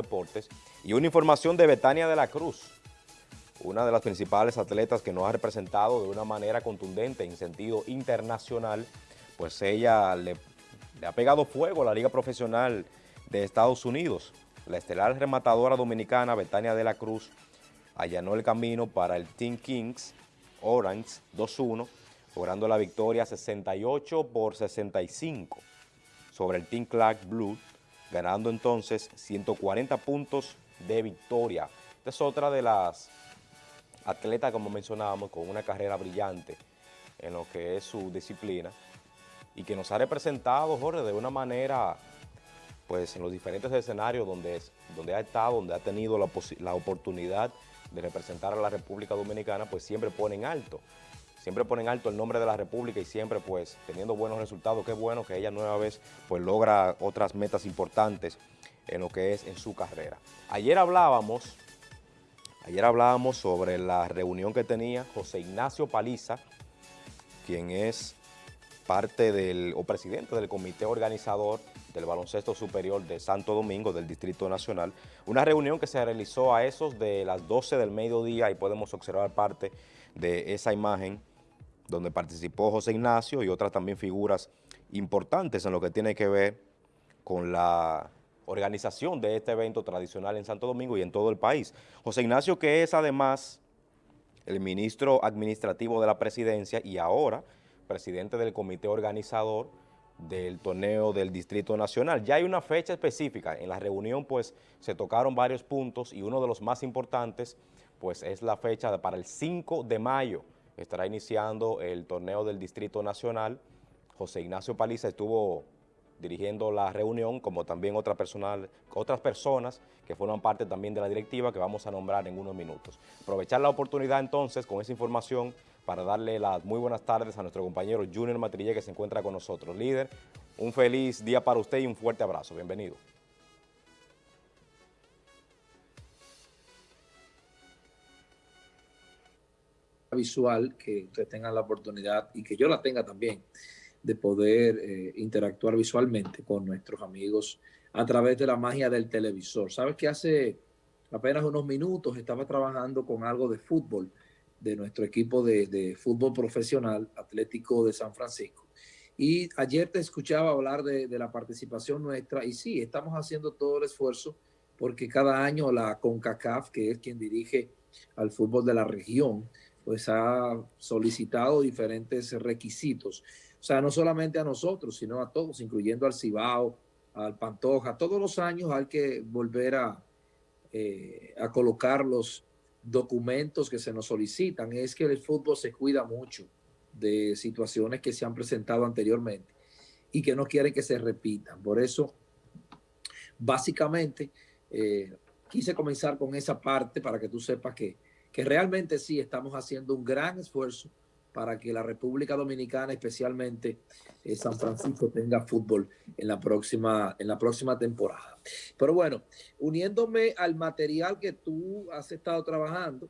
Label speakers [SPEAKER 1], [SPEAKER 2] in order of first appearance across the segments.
[SPEAKER 1] deportes. Y una información de Betania de la Cruz, una de las principales atletas que nos ha representado de una manera contundente en sentido internacional, pues ella le, ha pegado fuego a la Liga Profesional de Estados Unidos. La estelar rematadora dominicana Betania de la Cruz allanó el camino para el Team Kings Orange 2-1, logrando la victoria 68 por 65 sobre el Team Clark Blue, ganando entonces 140 puntos de victoria. Esta es otra de las atletas, como mencionábamos, con una carrera brillante en lo que es su disciplina y que nos ha representado, Jorge, de una manera, pues en los diferentes escenarios donde, donde ha estado, donde ha tenido la, la oportunidad de representar a la República Dominicana, pues siempre ponen alto. Siempre ponen alto el nombre de la República y siempre pues teniendo buenos resultados. Qué bueno que ella nueva vez pues logra otras metas importantes en lo que es en su carrera. Ayer hablábamos, ayer hablábamos sobre la reunión que tenía José Ignacio Paliza, quien es parte del, o presidente del comité organizador del baloncesto superior de Santo Domingo, del Distrito Nacional, una reunión que se realizó a esos de las 12 del mediodía y podemos observar parte de esa imagen donde participó José Ignacio y otras también figuras importantes en lo que tiene que ver con la organización de este evento tradicional en Santo Domingo y en todo el país. José Ignacio que es además el ministro administrativo de la presidencia y ahora presidente del comité organizador del torneo del Distrito Nacional. Ya hay una fecha específica, en la reunión pues se tocaron varios puntos y uno de los más importantes pues es la fecha para el 5 de mayo, estará iniciando el torneo del Distrito Nacional. José Ignacio Paliza estuvo dirigiendo la reunión, como también otra personal, otras personas que forman parte también de la directiva que vamos a nombrar en unos minutos. Aprovechar la oportunidad entonces con esa información para darle las muy buenas tardes a nuestro compañero Junior Matrille que se encuentra con nosotros. Líder, un feliz día para usted y un fuerte abrazo. Bienvenido.
[SPEAKER 2] Visual que ustedes tengan la oportunidad y que yo la tenga también de poder eh, interactuar visualmente con nuestros amigos a través de la magia del televisor. Sabes que hace apenas unos minutos estaba trabajando con algo de fútbol de nuestro equipo de, fútbol profesional Atlético de San Francisco. Y ayer te escuchaba hablar de, de, la participación nuestra y sí, estamos haciendo todo el esfuerzo porque cada año la CONCACAF, que es quien dirige al fútbol de la región, pues ha solicitado diferentes requisitos o sea, no solamente a nosotros, sino a todos, incluyendo al Cibao, al Pantoja. Todos los años hay que volver a, eh, colocar los documentos que se nos solicitan. Es que el fútbol se cuida mucho de situaciones que se han presentado anteriormente y que no quieren que se repitan. Por eso, básicamente, eh, quise comenzar con esa parte para que tú sepas que, que realmente sí estamos haciendo un gran esfuerzo para que la República Dominicana, especialmente eh, San Francisco, tenga fútbol en la, próxima, en la próxima temporada. Pero bueno, uniéndome al material que tú has estado trabajando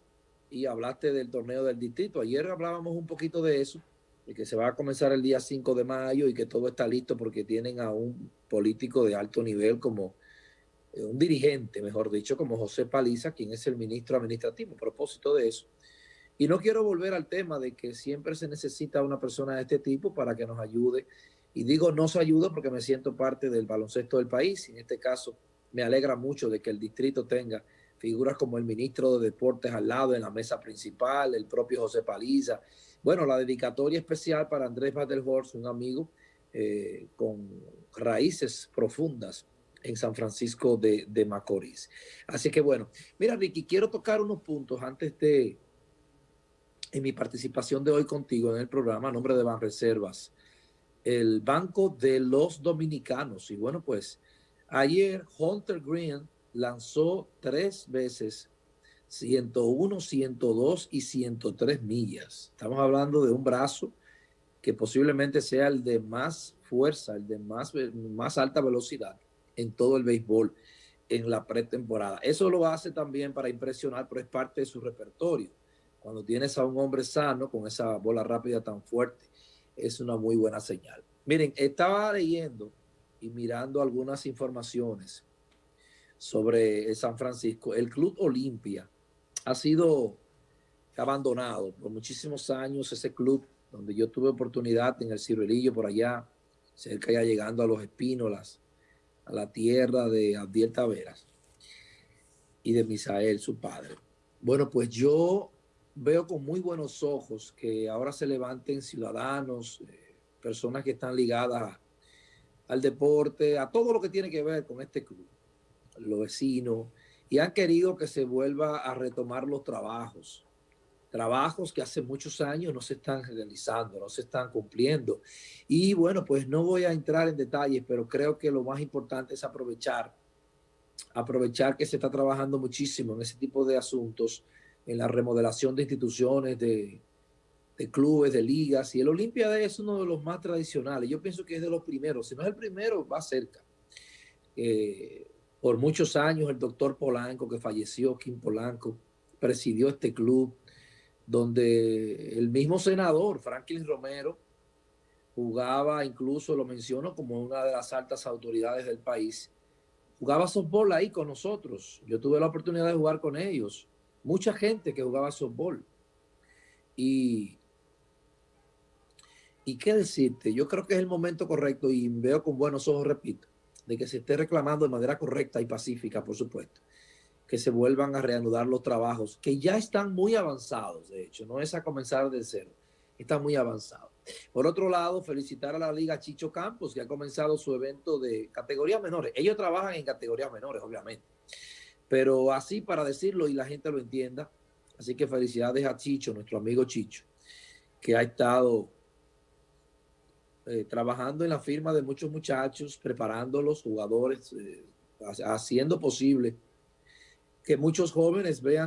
[SPEAKER 2] y hablaste del torneo del distrito, ayer hablábamos un poquito de eso, de que se va a comenzar el día 5 de mayo y que todo está listo porque tienen a un político de alto nivel como un dirigente, mejor dicho, como José Paliza, quien es el ministro administrativo. A propósito de eso, y no quiero volver al tema de que siempre se necesita una persona de este tipo para que nos ayude. Y digo nos ayuda porque me siento parte del baloncesto del país. Y en este caso me alegra mucho de que el distrito tenga figuras como el ministro de Deportes al lado en la mesa principal, el propio José Paliza. Bueno, la dedicatoria especial para Andrés Badelhorst, un amigo eh, con raíces profundas en San Francisco de, de Macorís. Así que bueno, mira Ricky, quiero tocar unos puntos antes de en mi participación de hoy contigo en el programa a nombre de Banreservas, el Banco de los Dominicanos. Y bueno, pues ayer Hunter Green lanzó tres veces 101, 102 y 103 millas. Estamos hablando de un brazo que posiblemente sea el de más fuerza, el de más, más alta velocidad en todo el béisbol en la pretemporada. Eso lo hace también para impresionar, pero es parte de su repertorio cuando tienes a un hombre sano con esa bola rápida tan fuerte, es una muy buena señal. Miren, estaba leyendo y mirando algunas informaciones sobre San Francisco. El Club Olimpia ha sido abandonado por muchísimos años, ese club donde yo tuve oportunidad en el Ciruelillo por allá, cerca ya llegando a los Espínolas, a la tierra de Abdiel Taveras y de Misael, su padre. Bueno, pues yo veo con muy buenos ojos que ahora se levanten ciudadanos, eh, personas que están ligadas al deporte, a todo lo que tiene que ver con este club, los vecinos, y han querido que se vuelva a retomar los trabajos, trabajos que hace muchos años no se están realizando, no se están cumpliendo. Y bueno, pues no voy a entrar en detalles, pero creo que lo más importante es aprovechar, aprovechar que se está trabajando muchísimo en ese tipo de asuntos, en la remodelación de instituciones, de, de clubes, de ligas, y el Olimpia es uno de los más tradicionales. Yo pienso que es de los primeros, si no es el primero, va cerca. Eh, por muchos años el doctor Polanco, que falleció, Kim Polanco, presidió este club, donde el mismo senador, Franklin Romero, jugaba, incluso lo menciono como una de las altas autoridades del país, jugaba softball ahí con nosotros. Yo tuve la oportunidad de jugar con ellos. Mucha gente que jugaba softball. Y, y qué decirte, yo creo que es el momento correcto y veo con buenos ojos, repito, de que se esté reclamando de manera correcta y pacífica, por supuesto, que se vuelvan a reanudar los trabajos, que ya están muy avanzados, de hecho, no es a comenzar de cero, están muy avanzados. Por otro lado, felicitar a la Liga Chicho Campos, que ha comenzado su evento de categorías menores. Ellos trabajan en categorías menores, obviamente, pero así para decirlo y la gente lo entienda, así que felicidades a Chicho, nuestro amigo Chicho, que ha estado eh, trabajando en la firma de muchos muchachos, preparando los jugadores, eh, haciendo posible que muchos jóvenes vean